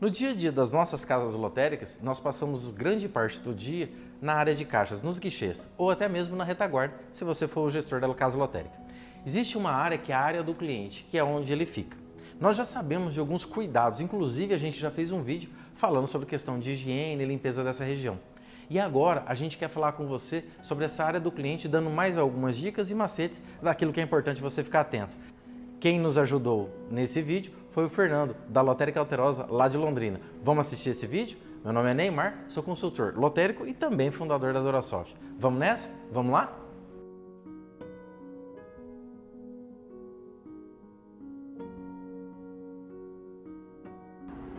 No dia a dia das nossas casas lotéricas, nós passamos grande parte do dia na área de caixas, nos guichês, ou até mesmo na retaguarda, se você for o gestor da casa lotérica. Existe uma área que é a área do cliente, que é onde ele fica. Nós já sabemos de alguns cuidados, inclusive a gente já fez um vídeo falando sobre questão de higiene e limpeza dessa região. E agora a gente quer falar com você sobre essa área do cliente, dando mais algumas dicas e macetes daquilo que é importante você ficar atento. Quem nos ajudou nesse vídeo foi o Fernando, da Lotérica Alterosa, lá de Londrina. Vamos assistir esse vídeo? Meu nome é Neymar, sou consultor lotérico e também fundador da Dorasoft. Vamos nessa? Vamos lá?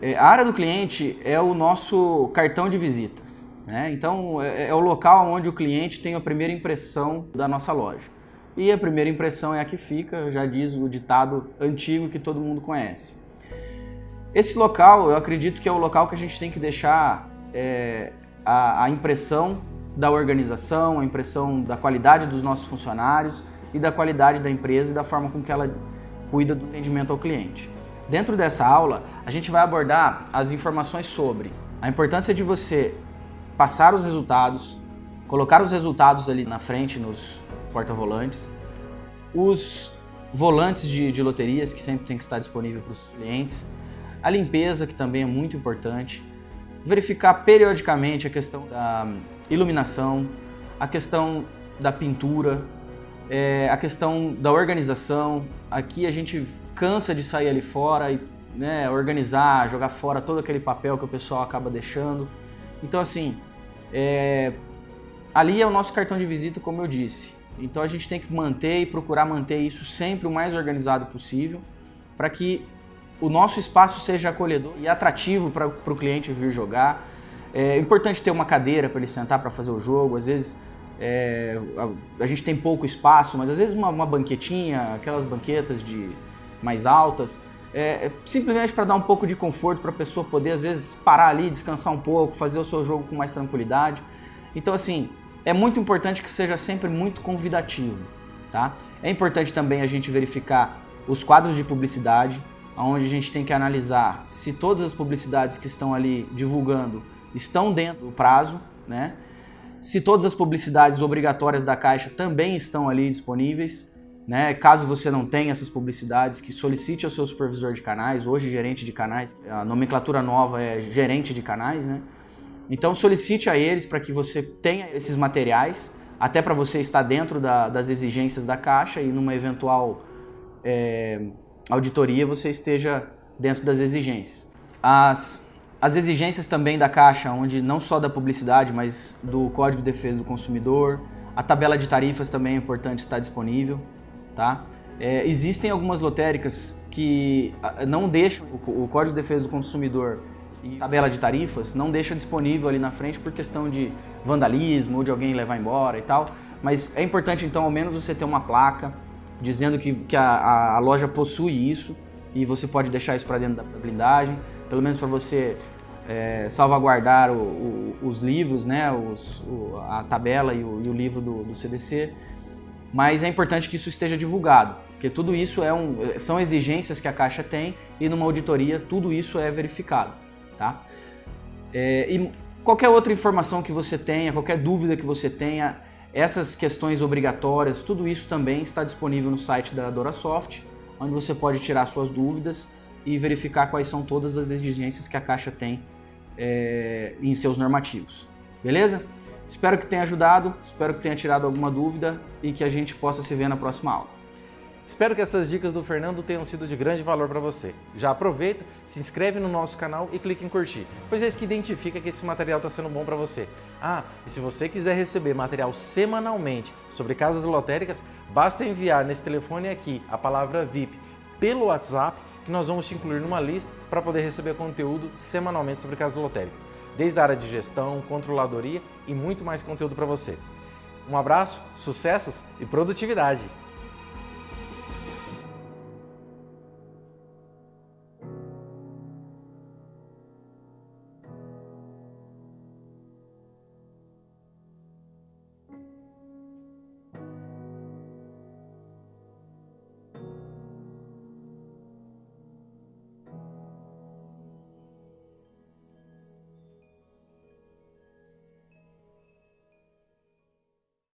É, a área do cliente é o nosso cartão de visitas. Né? Então, é, é o local onde o cliente tem a primeira impressão da nossa loja. E a primeira impressão é a que fica, já diz o ditado antigo que todo mundo conhece. Esse local, eu acredito que é o local que a gente tem que deixar é, a, a impressão da organização, a impressão da qualidade dos nossos funcionários e da qualidade da empresa e da forma com que ela cuida do atendimento ao cliente. Dentro dessa aula, a gente vai abordar as informações sobre a importância de você passar os resultados, colocar os resultados ali na frente nos porta-volantes, os volantes de, de loterias que sempre tem que estar disponível para os clientes, a limpeza que também é muito importante, verificar periodicamente a questão da iluminação, a questão da pintura, é, a questão da organização. Aqui a gente cansa de sair ali fora e né, organizar, jogar fora todo aquele papel que o pessoal acaba deixando. Então assim, é, ali é o nosso cartão de visita, como eu disse. Então a gente tem que manter e procurar manter isso sempre o mais organizado possível para que o nosso espaço seja acolhedor e atrativo para o cliente vir jogar. É importante ter uma cadeira para ele sentar para fazer o jogo. Às vezes é, a, a, gente tem pouco espaço, mas às vezes uma, uma banquetinha, aquelas banquetas de mais altas, é, é simplesmente para dar um pouco de conforto para a pessoa poder às vezes parar ali, descansar um pouco, fazer o seu jogo com mais tranquilidade. Então assim, é muito importante que seja sempre muito convidativo. Tá? É importante também a gente verificar os quadros de publicidade, onde a gente tem que analisar se todas as publicidades que estão ali divulgando estão dentro do prazo, né? se todas as publicidades obrigatórias da Caixa também estão ali disponíveis, né? caso você não tenha essas publicidades, que solicite ao seu supervisor de canais, hoje gerente de canais, a nomenclatura nova é gerente de canais, né? Então solicite a eles para que você tenha esses materiais, até para você estar dentro da, das exigências da Caixa e numa eventual é, auditoria você esteja dentro das exigências. As, as exigências também da Caixa, onde não só da publicidade, mas do Código de Defesa do Consumidor, a tabela de tarifas também é importante estar disponível. Tá? É, existem algumas lotéricas que não deixam o, o Código de Defesa do Consumidor tabela de tarifas não deixa disponível ali na frente por questão de vandalismo ou de alguém levar embora e tal. Mas é importante então ao menos você ter uma placa dizendo que, que a, a loja possui isso e você pode deixar isso para dentro da blindagem, pelo menos para você é, salvaguardar o, o, os livros, né, os, o, a tabela e o, e livro do, do, CDC. Mas é importante que isso esteja divulgado, porque tudo isso é um, são exigências que a Caixa tem e numa auditoria tudo isso é verificado. Tá? É, e qualquer outra informação que você tenha, qualquer dúvida que você tenha, essas questões obrigatórias, tudo isso também está disponível no site da DoraSoft, onde você pode tirar suas dúvidas e verificar quais são todas as exigências que a Caixa tem é, em seus normativos. Beleza? Espero que tenha ajudado, espero que tenha tirado alguma dúvida e que a gente possa se ver na próxima aula. Espero que essas dicas do Fernando tenham sido de grande valor para você. Já aproveita, se inscreve no nosso canal e clique em curtir, pois é isso que identifica que esse material está sendo bom para você. Ah, e se você quiser receber material semanalmente sobre casas lotéricas, basta enviar nesse telefone aqui a palavra VIP pelo WhatsApp que nós vamos te incluir numa lista para poder receber conteúdo semanalmente sobre casas lotéricas, desde a área de gestão, controladoria e muito mais conteúdo para você. Um abraço, sucessos e produtividade!